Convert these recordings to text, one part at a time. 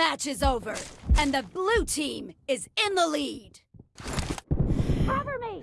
Match is over, and the blue team is in the lead. Cover me!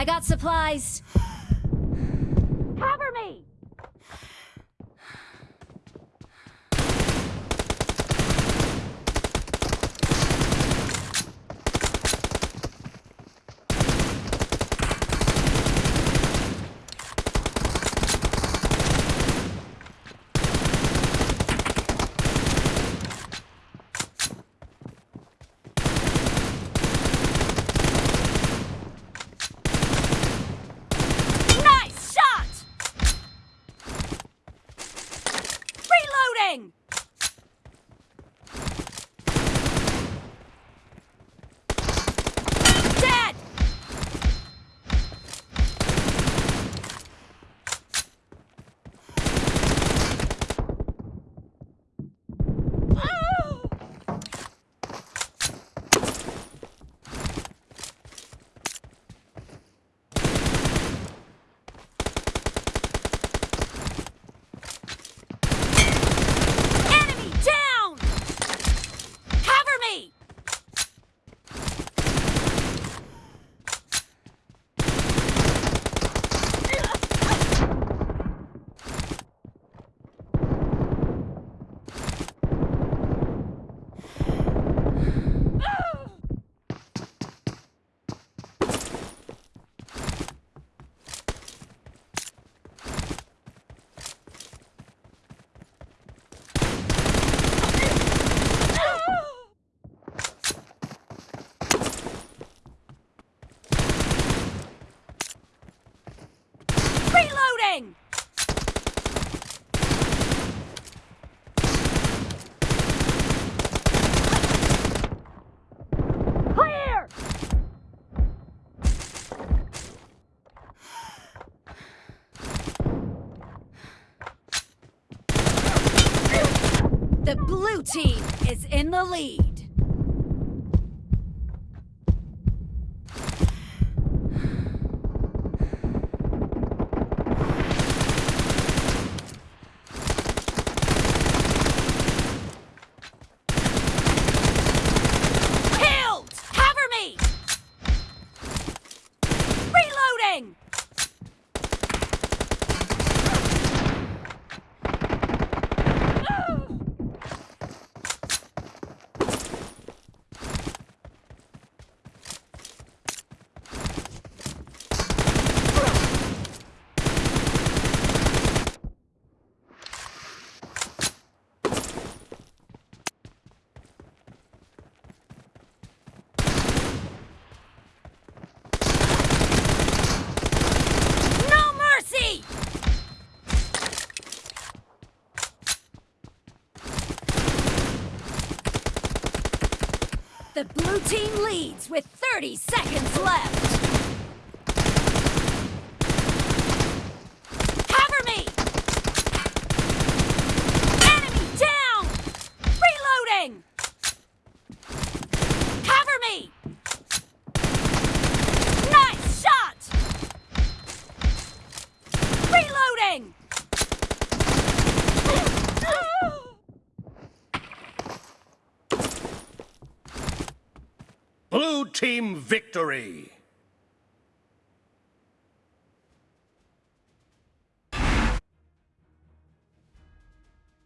Flies جی اینو we چین لی with thirty seconds well team Victory